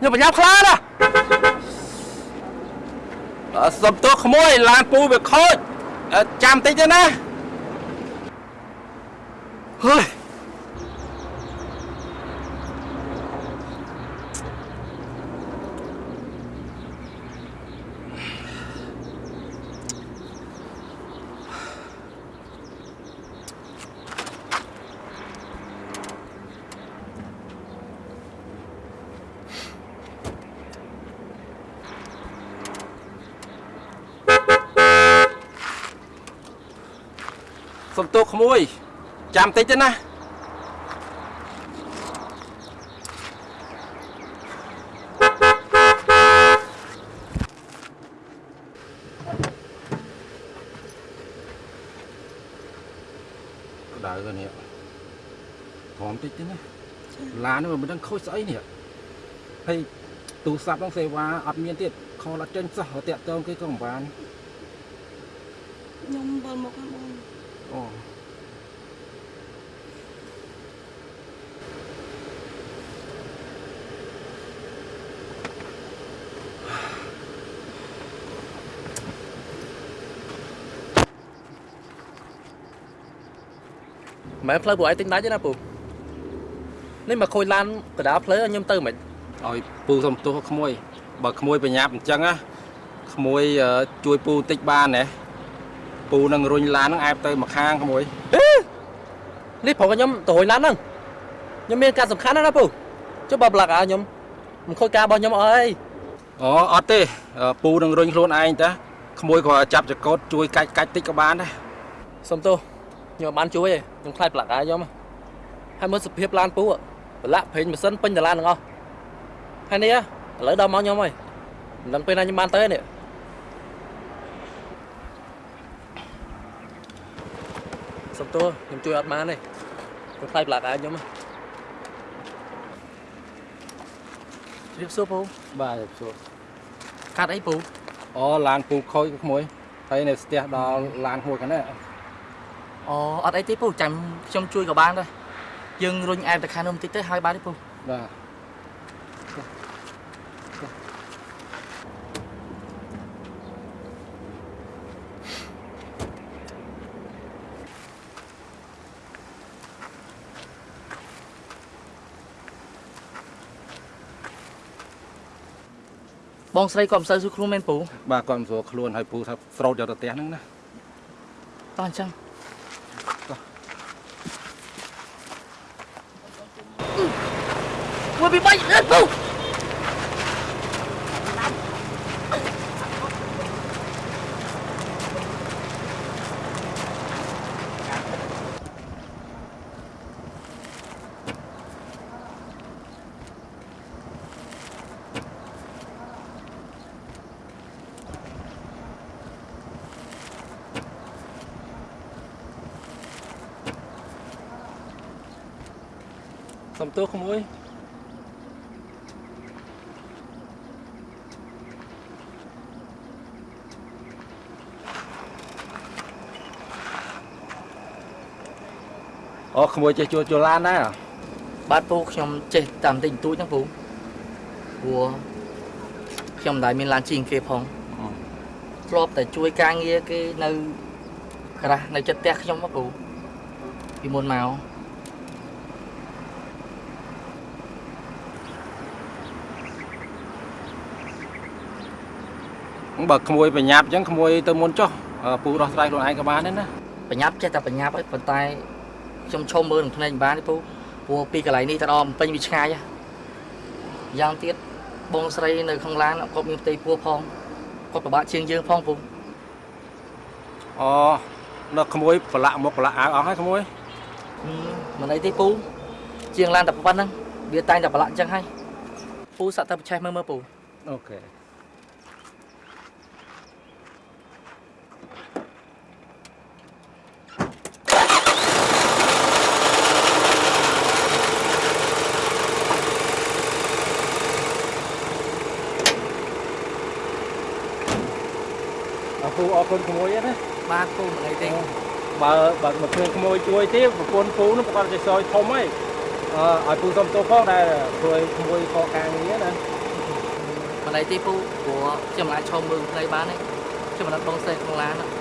ខ្ញុំប្រញាប់ខ្លាណាអឺសុំទោសក្មួយឡានពូវាខូចអឺចាំតិចទេណាហើយ សុំទោសក្មួយ ចាំតិចទេណាក្តៅទៅនេះព្រមតិចទេណាឡាននេះមិនដឹងខូចស្អីនេះហើយទូរស័ព្ទហ្នឹងសេវាអត់មានទៀតខលអត់ចេញសោះតាក់តងគេក៏មិនបានខ្ញុំវិលមកខាងបង អូម៉ែផ្លូវពួកឯងទិញដាច់ទេណាពូនេះមកខូចឡានកដាលផ្លូវឲ្យខ្ញុំទៅមិនឲ្យពូសុំទោសក្មួយបើក្មួយបញ្ញាប់អញ្ចឹងណាក្មួយអឺជួយពូបន្តិចបានណា ពូនឹងរុញឡានហ្នឹងអែបទៅម្ខាងក្មួយនេះប្រងខ្ញុំទៅរួយឡានហ្នឹងខ្ញុំមានការសំខាន់ណាស់ណាពូចុះបើប្លាក់ឲ្យខ្ញុំមិនខូចការរបស់ខ្ញុំអើយអូអត់ទេអឺពូនឹងរុញខ្លួនឯងតាក្មួយក៏ចាប់ចកោតជួយកាច់កាច់តិចក៏បានដែរសុំទោសខ្ញុំអត់បានជួយទេខ្ញុំខ្លាចប្លាក់ឲ្យខ្ញុំហើយមើលសភាពឡានពូប្លាក់ប្រេងម៉ាស៊ីនពេញតឡានទាំងអស់ហើយនេះឥឡូវដល់មកខ្ញុំហើយមិនដឹងពេលណាខ្ញុំបានទៅទេនេះ សុំទោសខ្ញុំជួយអត់បានទេខ្ញុំខ្លាចប្លាក់ឲ្យខ្ញុំជ្រាបសួរពូបាទជួបកាត់អីពូអូឡានពូខូចក្មួយហើយនៅស្ទះដល់ឡានហួយខាងនេះអូអត់អីទេពូចាំខ្ញុំជួយក៏បានដែរយើងរុញអែមទៅខាងនោះបន្តិចទៅហើយបានទេពូបាទ បងស្រីក៏មិនសូវស៊ូខ្លួនមែនពូបាទគាត់មិនស្រួលខ្លួនហើយពូថាស្រោតយកទៅផ្ទះហ្នឹងណាតោះអញ្ចឹងមួយពីបាច់អឺពូ សុំទោសក្មួយអូក្មួយចេះជួលជួលឡានដែរហ៎បាទពូខ្ញុំចេះតាមតិចបន្តួចហ្នឹងពូព្រោះខ្ញុំមិនដែលមានឡានជិះគេផងធ្លាប់តែជួយការងារគេនៅក្រាស់នៅចិត្តផ្ទះខ្ញុំហ្នឹងពូពីមុនមក បើក្មួយប្រញាប់អញ្ចឹងក្មួយទៅមុនចុះអឺពូដោះស្រាយខ្លួនឯងក៏បានដែរណាបញ្ញាប់ចេះតែបញ្ញាប់ហើយប៉ុន្តែខ្ញុំឈុំមើលនឹងភ្នែកមិនបានទេពូព្រោះពីកន្លែងនេះទៅដល់ពេញវាឆ្ងាយហ៎យ៉ាងទៀតបងស្រីនៅក្នុងឡានគាត់មានផ្ទៃពោះផងគាត់ពិបាកជាងយើងផងពូអូនៅក្មួយប្រឡាក់មុខប្រឡាក់អាវអស់ហើយក្មួយហឹមមិនអីទេពូជាងឡានតែប៉ុណ្្នឹងវាតែងតែប្រឡាក់អញ្ចឹងហើយពូសាក់ទៅប្រឆេះមើលមើលពូអូខេ អរគុណអរគុណក្មួយណាបាទពូមិនអីទេបើបើមកគ្រឿងក្មួយជួយទេប្រពន្ធពូនោះប្រកាសជាសយធំហើយអឺឲ្យពូសុំទោសផងដែលធ្វើឲ្យក្មួយខកការងារណាបមិនអីទេពូព្រោះខ្ញុំអាចឈរមើលផ្លូវបានទេខ្ញុំមិនអត់បងសេះក្នុងឡានទេ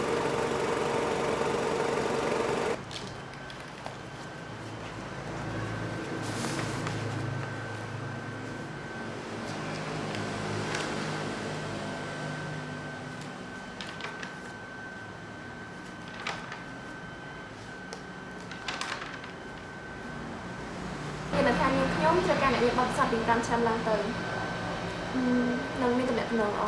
ខ្ញុំត្រូវការអ្នកមានបទពិសោធន៍ពី5ឆ្នាំឡើងទៅអឺនឹងមានតំណែងល្អល្អ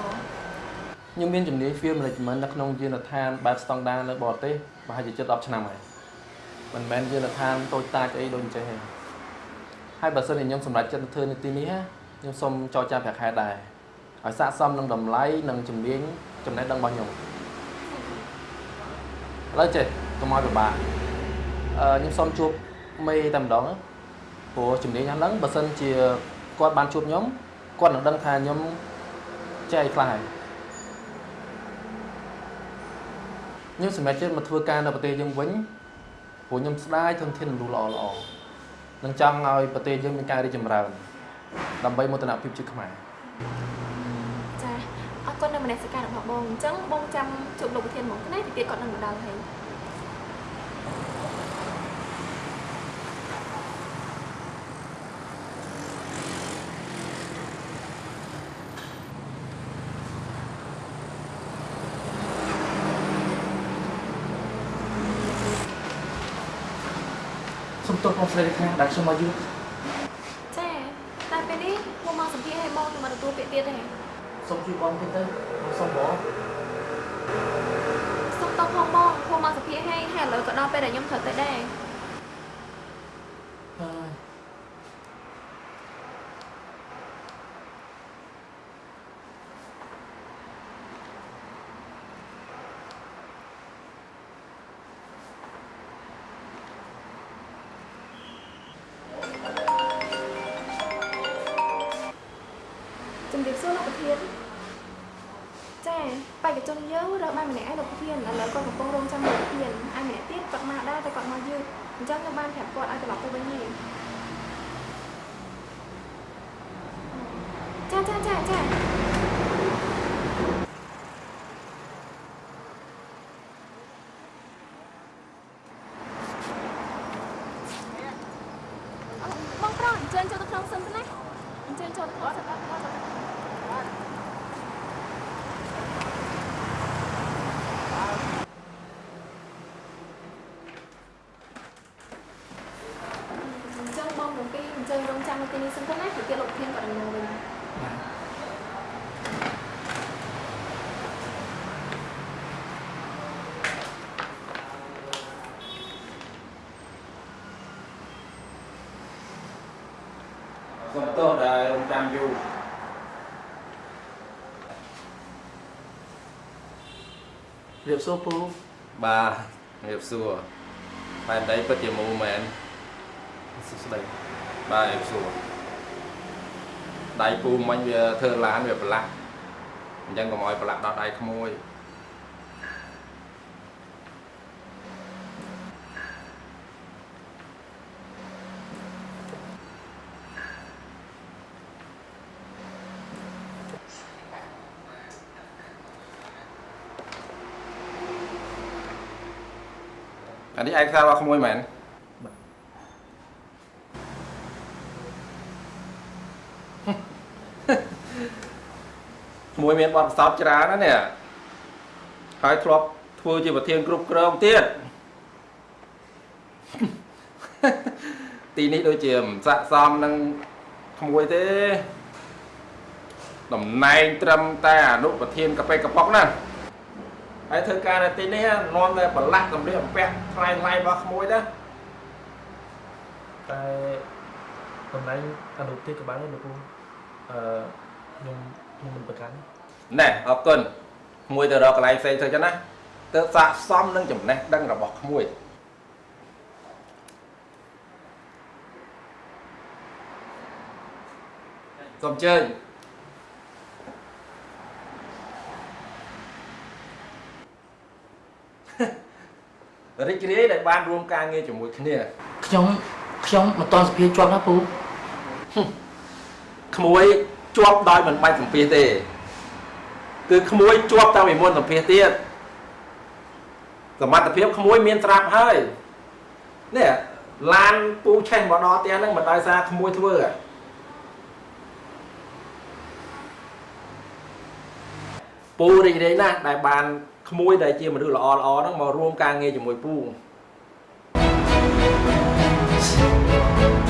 ខ្ញុំមានជំនាញ Field Management នៅក្នុងយានដ្ឋានបែបស្តង់ដារនៅបរទេសប្រហែលជាជិត10ឆ្នាំហើយមិនមែនយានដ្ឋានតូចតាចអីដូចអញ្ចឹងទេហើយបើសិនជាខ្ញុំសម្រេចចិត្តទៅធ្វើនៅទីនេះណាខ្ញុំសូមចរចាប្រាក់ខែដែរឲ្យស័ក្តិសមនឹងតម្លៃនិងជំនាញចំណេះដឹងរបស់ខ្ញុំឥឡូវចេះកុំឲ្យពិបាកអឺខ្ញុំសូមជួបមេតែម្ដងណា ព្រោះជំនាញហ្នឹងបើសិនជាគាត់បានជួបខ្ញុំគាត់នឹងដឹងថាខ្ញុំចេះអីខ្លះហើយខ្ញុំសម្រេចចិត្តមកធ្វើការនៅប្រទេសយើងវិញព្រោះខ្ញុំស្ដាយធនធានមនុស្សល្អល្អនឹងចង់ឲ្យប្រទេសយើងមានការរីកចម្រើន ដើម្បីមោទនភាពជាតិខ្មែរចាអរគុណនៅមនសិការរបស់បងអញ្ចឹងបងចាំជួបលោកប្រធានហ្មងណាទីទៀតគាត់នឹងមកដល់ហើយ ទោសបងស្រីខាដែលខ្ញុំមកយូរចាតែពេលនេះមកមកសម្ភារឲ្យបងទៅមកទទួលពាក្យទៀតទេសុំជួយបងទៀតទៅសុំបងសុំតោះផងបងមកមកសម្ភារឲ្យហើយឥឡូវក៏ដល់ពេលដែលខ្ញុំត្រូវទៅដែរ បសួរលោកប្រធានចាបេក្ខជនយើងរើសបានម្នាក់ឯងលោកប្រធានឥឡូវគាត់កំពុងរងចាំលោកប្រធានឯម្នាក់ទៀតគាត់មកដែរតែគាត់មកយឺតអញ្ចឹងខ្ញុំបានប្រាប់គាត់ឲ្យត្រឡប់ទៅវិញហើយចាចាចាចា អឺបងប្រុសអញ្ជើញចូលទៅក្នុងសិនទៅណាអញ្ជើញចូលទៅក្នុងសិនទៅអញ្ចឹង បងទាំងពីរអញ្ជើញរងចាំនៅទីនេះសិនទៅណាពីទៀតលោកធានគាត់នឹងមកវិញសុំទោសដែលរងចាំយូររៀបសួរពូបាទរៀបសួរបែបដីពិតជាមូមែនសុខស្ដី បាទរៀបសួរដៃពូមិញវាធ្វើឡានវាប្រឡាក់អញ្ចឹងកុំឲ្យប្រឡាក់ដល់ដៃក្មួយអានេះឯកសាររបស់ក្មួយមែន មួយមានបទពិសោធន៍ច្រើនណាស់នេះហើយធ្លាប់ធ្វើជាប្រធានគ្រប់គ្រងទៀតទីនេះដូចជាមិនស័ក្តិសមនឹងក្មួយទេតំណែងត្រឹមតែអនុប្រធានកប៉េកប៉ុកណាហើយធ្វើការនៅទីនេះនាំតែប្រឡាក់សម្លៀកបំពាក់ថ្លៃថ្លៃរបស់ក្មួយណាតែតំណែងអនុទេក៏បានដែរលោកពូអឺខ្ញុំខ្ញុំមិនប្រកាន់ ណែអរគុណក្មួយទៅរកកន្លែងផ្សេងទៅចឹងណាទៅស័ក្តិសមនឹងចំណេះដឹងរបស់ក្មួយសូមអញ្ជើញរីករាយដែលបានរួមការងារជាមួយគ្នាខ្ញុំខ្ញុំមិនតន់សភាជាប់ណាពូក្មួយជាប់ដោយមិនបាច់សម្ភាសទេ គឺក្មួយជាប់តាំងពីមុនសម្ភាសទៀតសមត្ថភាពក្មួយមានត្រាប់ហើយនេះឡានពូឆេះមកដល់ផ្ទះហ្នឹងមិនដោយសារក្មួយធ្វើហ៎ពូរីករាយណាស់ដែលបានក្មួយដែលជាមនុស្សល្អល្អហ្នឹងមករួមការងារជាមួយពូអ